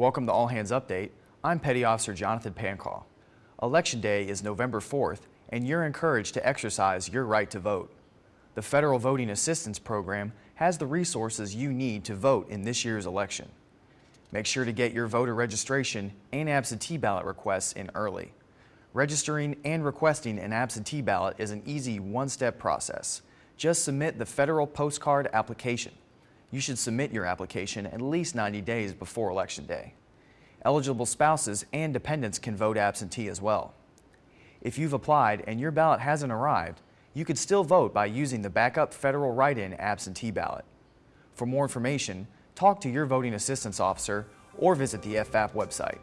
Welcome to All Hands Update. I'm Petty Officer Jonathan Pancaw. Election Day is November 4th, and you're encouraged to exercise your right to vote. The Federal Voting Assistance Program has the resources you need to vote in this year's election. Make sure to get your voter registration and absentee ballot requests in early. Registering and requesting an absentee ballot is an easy one-step process. Just submit the federal postcard application. You should submit your application at least 90 days before Election Day. Eligible spouses and dependents can vote absentee as well. If you've applied and your ballot hasn't arrived, you could still vote by using the backup federal write-in absentee ballot. For more information, talk to your voting assistance officer or visit the FVAP website.